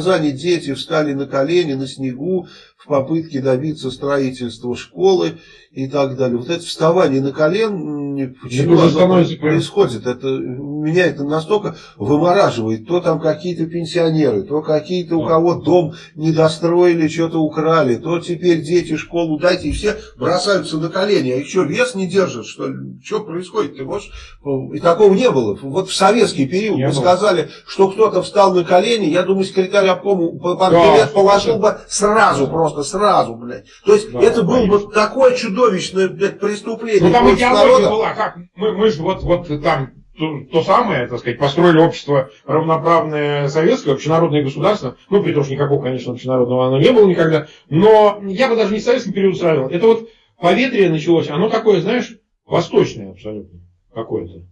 Казани дети встали на колени на снегу в попытке добиться строительства школы и так далее. Вот это вставание на колени, почему это происходит? Это, меня это настолько вымораживает. То там какие-то пенсионеры, то какие-то у кого дом не достроили, что-то украли, то теперь дети школу дайте, и все бросаются на колени. А что, вес не держит, что? Что происходит? Ты можешь... И такого не было. Вот в советский период не мы было. сказали, что кто-то встал на колени, я думаю, секретарь обкому да, положил бы сразу, просто сразу, блядь. То есть да, это было бы такое чудовищное блядь, преступление. Ну там идеология была, как мы, мы же вот, вот там то, то самое, так сказать, построили общество равноправное советское, общенародное государство, ну, при том, что никакого, конечно, общенародного оно не было никогда, но я бы даже не советский период сравнил. Это вот поветрие началось, оно такое, знаешь, восточное абсолютно какое-то.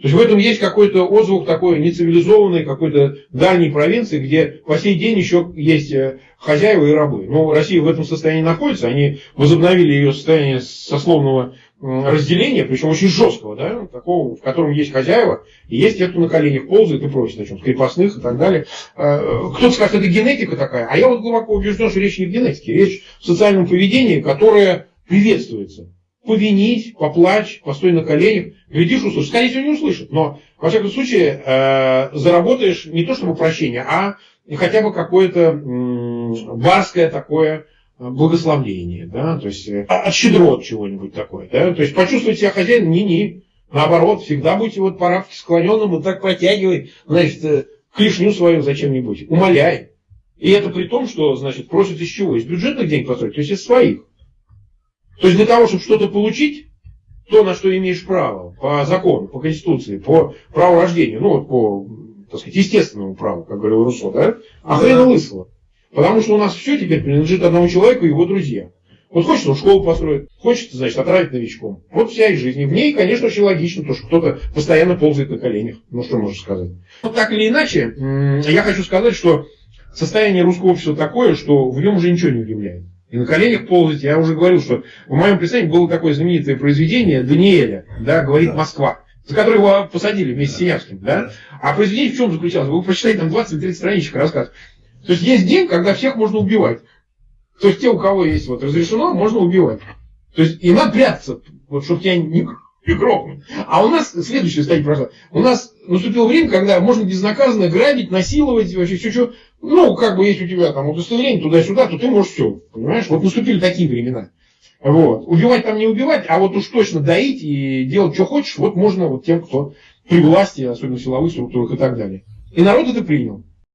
То есть в этом есть какой-то отзвук такой нецивилизованной, какой-то дальней провинции, где по сей день еще есть э, хозяева и рабы. Но Россия в этом состоянии находится, они возобновили ее состояние сословного разделения, причем очень жесткого, да, такого, в котором есть хозяева, и есть те, кто на коленях ползает и просит о чем крепостных и так далее. Э, кто-то скажет, это генетика такая, а я вот глубоко убежден, что речь не в генетике, речь в социальном поведении, которое приветствуется повинить, поплачь, постой на коленях. Глядишь, услышишь. Скорее всего, не услышит. Но, во всяком случае, э, заработаешь не то чтобы прощение, а хотя бы какое-то барское такое благословление. Да? То есть, э, от щедрот чего-нибудь такое. Да? То есть, почувствовать себя хозяином, не-не. Наоборот, всегда будьте вот по склоненным, вот так протягивай, значит, э, клешню свою зачем-нибудь. Умоляй. И это при том, что, значит, просят из чего? Из бюджетных денег построить, то есть из своих. То есть для того, чтобы что-то получить, то, на что имеешь право по закону, по конституции, по праву рождения, ну вот по, так сказать, естественному праву, как говорил Руссо, да? А хрена лысого. Потому что у нас все теперь принадлежит одному человеку и его друзьям. Вот хочет он школу построить, хочет, значит, отравить новичком. Вот вся их жизнь. И в ней, конечно, очень логично, то, что кто-то постоянно ползает на коленях. Ну, что можно сказать. Вот так или иначе, я хочу сказать, что состояние русского общества такое, что в нем уже ничего не удивляет и на коленях ползать. Я уже говорил, что в моем представлении было такое знаменитое произведение Даниэля, да, говорит Москва, за которое его посадили вместе с Синявским. Да? А произведение в чем заключалось? Вы прочитаете там 20-30 страничек рассказ. То есть есть день, когда всех можно убивать. То есть те, у кого есть вот разрешено, можно убивать. То есть и надо прятаться, вот, чтобы тебя не, не грохнуть. А у нас следующая стадия прошла. У нас наступило время, когда можно безнаказанно грабить, насиловать, вообще все, что ну, как бы, если у тебя там удостоверение туда-сюда, то ты можешь все, понимаешь? Вот наступили такие времена. Вот. Убивать там не убивать, а вот уж точно доить и делать, что хочешь, вот можно вот тем, кто при власти, особенно силовых структурах и так далее. И народ это принял.